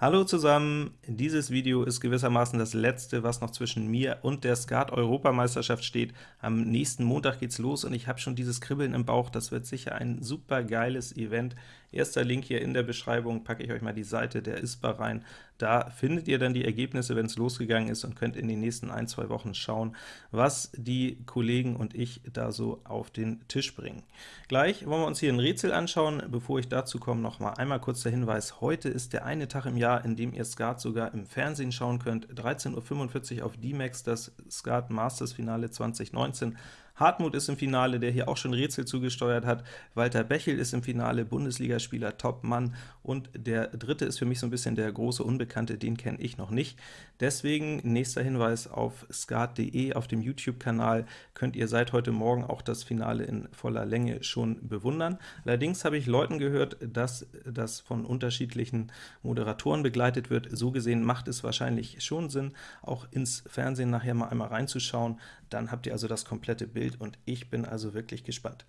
Hallo zusammen! Dieses Video ist gewissermaßen das letzte, was noch zwischen mir und der Skat-Europameisterschaft steht. Am nächsten Montag geht's los und ich habe schon dieses Kribbeln im Bauch. Das wird sicher ein super geiles Event. Erster Link hier in der Beschreibung, packe ich euch mal die Seite der ISPA rein. Da findet ihr dann die Ergebnisse, wenn es losgegangen ist, und könnt in den nächsten ein, zwei Wochen schauen, was die Kollegen und ich da so auf den Tisch bringen. Gleich wollen wir uns hier ein Rätsel anschauen. Bevor ich dazu komme, noch mal einmal kurz der Hinweis, heute ist der eine Tag im Jahr, in dem ihr Skat sogar im Fernsehen schauen könnt. 13.45 Uhr auf D-Max, das Skat Masters Finale 2019. Hartmut ist im Finale, der hier auch schon Rätsel zugesteuert hat. Walter Bechel ist im Finale, Bundesligaspieler, Top-Mann. Und der dritte ist für mich so ein bisschen der große Unbekannte, den kenne ich noch nicht. Deswegen nächster Hinweis auf skat.de, auf dem YouTube-Kanal könnt ihr seit heute Morgen auch das Finale in voller Länge schon bewundern. Allerdings habe ich Leuten gehört, dass das von unterschiedlichen Moderatoren begleitet wird. So gesehen macht es wahrscheinlich schon Sinn, auch ins Fernsehen nachher mal einmal reinzuschauen. Dann habt ihr also das komplette Bild Bild, und ich bin also wirklich gespannt.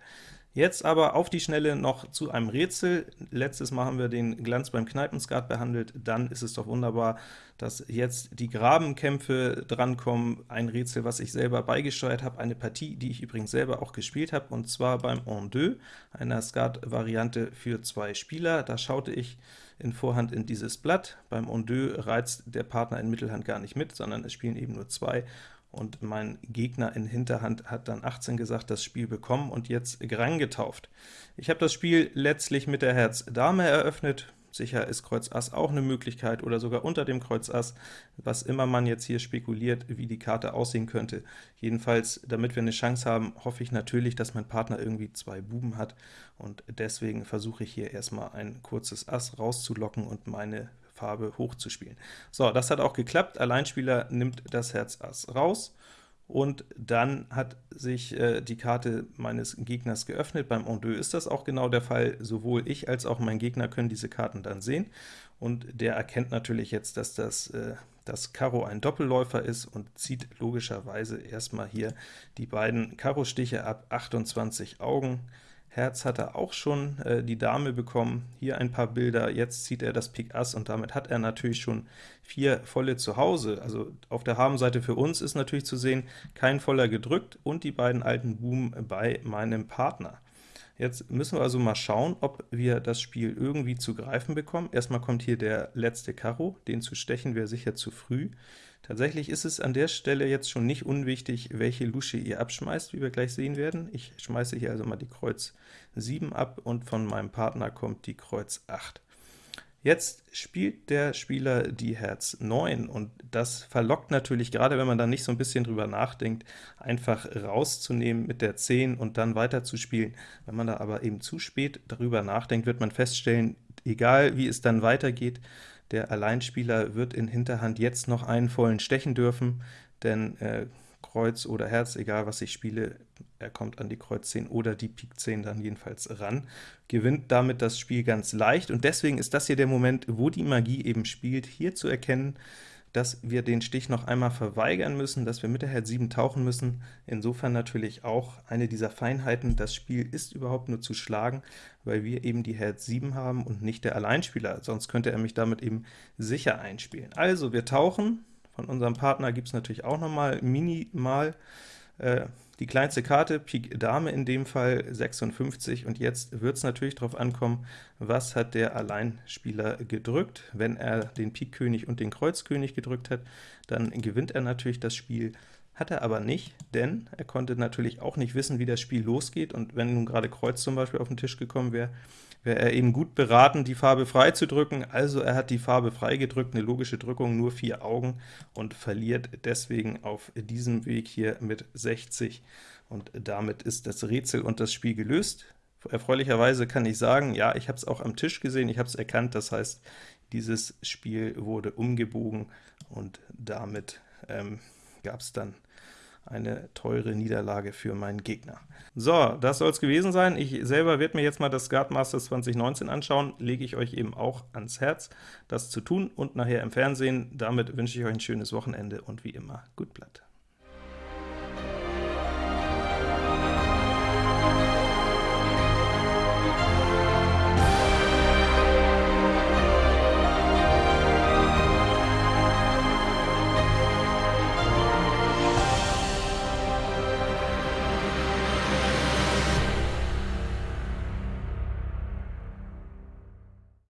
Jetzt aber auf die Schnelle noch zu einem Rätsel. Letztes Mal haben wir den Glanz beim Kneipenskat behandelt, dann ist es doch wunderbar, dass jetzt die Grabenkämpfe drankommen, ein Rätsel, was ich selber beigesteuert habe, eine Partie, die ich übrigens selber auch gespielt habe, und zwar beim En deux, einer Skat-Variante für zwei Spieler. Da schaute ich in Vorhand in dieses Blatt. Beim En deux reizt der Partner in Mittelhand gar nicht mit, sondern es spielen eben nur zwei, und mein Gegner in Hinterhand hat dann 18 gesagt, das Spiel bekommen und jetzt getauft. Ich habe das Spiel letztlich mit der Herz Dame eröffnet, sicher ist Kreuz Ass auch eine Möglichkeit, oder sogar unter dem Kreuz Ass, was immer man jetzt hier spekuliert, wie die Karte aussehen könnte. Jedenfalls, damit wir eine Chance haben, hoffe ich natürlich, dass mein Partner irgendwie zwei Buben hat, und deswegen versuche ich hier erstmal ein kurzes Ass rauszulocken und meine Farbe hochzuspielen. So, das hat auch geklappt. Alleinspieler nimmt das Herz Ass raus, und dann hat sich äh, die Karte meines Gegners geöffnet. Beim En deux ist das auch genau der Fall. Sowohl ich als auch mein Gegner können diese Karten dann sehen, und der erkennt natürlich jetzt, dass das, äh, das Karo ein Doppelläufer ist und zieht logischerweise erstmal hier die beiden Karo-Stiche ab, 28 Augen. Herz hat er auch schon äh, die Dame bekommen, hier ein paar Bilder, jetzt zieht er das Pik Ass, und damit hat er natürlich schon vier volle zu Hause. Also auf der Habenseite für uns ist natürlich zu sehen, kein voller gedrückt und die beiden alten Buben bei meinem Partner. Jetzt müssen wir also mal schauen, ob wir das Spiel irgendwie zu greifen bekommen. Erstmal kommt hier der letzte Karo, den zu stechen wäre sicher zu früh. Tatsächlich ist es an der Stelle jetzt schon nicht unwichtig, welche Lusche ihr abschmeißt, wie wir gleich sehen werden. Ich schmeiße hier also mal die Kreuz 7 ab, und von meinem Partner kommt die Kreuz 8. Jetzt spielt der Spieler die Herz 9, und das verlockt natürlich, gerade wenn man dann nicht so ein bisschen drüber nachdenkt, einfach rauszunehmen mit der 10 und dann weiter zu spielen. Wenn man da aber eben zu spät darüber nachdenkt, wird man feststellen, egal wie es dann weitergeht, der Alleinspieler wird in Hinterhand jetzt noch einen vollen stechen dürfen, denn äh, Kreuz oder Herz, egal was ich spiele, er kommt an die Kreuz 10 oder die Pik 10 dann jedenfalls ran, gewinnt damit das Spiel ganz leicht, und deswegen ist das hier der Moment, wo die Magie eben spielt, hier zu erkennen, dass wir den Stich noch einmal verweigern müssen, dass wir mit der Herz 7 tauchen müssen. Insofern natürlich auch eine dieser Feinheiten, das Spiel ist überhaupt nur zu schlagen, weil wir eben die Herz 7 haben und nicht der Alleinspieler, sonst könnte er mich damit eben sicher einspielen. Also, wir tauchen, von unserem Partner gibt es natürlich auch nochmal minimal äh, die kleinste Karte, Pik Dame in dem Fall 56, und jetzt wird es natürlich darauf ankommen, was hat der Alleinspieler gedrückt. Wenn er den Pik König und den Kreuz König gedrückt hat, dann gewinnt er natürlich das Spiel. Hat er aber nicht, denn er konnte natürlich auch nicht wissen, wie das Spiel losgeht, und wenn nun gerade Kreuz zum Beispiel auf den Tisch gekommen wäre, wäre er eben gut beraten, die Farbe frei zu drücken. Also er hat die Farbe frei gedrückt, eine logische Drückung, nur vier Augen, und verliert deswegen auf diesem Weg hier mit 60, und damit ist das Rätsel und das Spiel gelöst. Erfreulicherweise kann ich sagen, ja, ich habe es auch am Tisch gesehen, ich habe es erkannt, das heißt, dieses Spiel wurde umgebogen, und damit ähm, gab es dann eine teure Niederlage für meinen Gegner. So, das soll es gewesen sein. Ich selber werde mir jetzt mal das Skat Masters 2019 anschauen, lege ich euch eben auch ans Herz, das zu tun, und nachher im Fernsehen. Damit wünsche ich euch ein schönes Wochenende und wie immer, gut Blatt.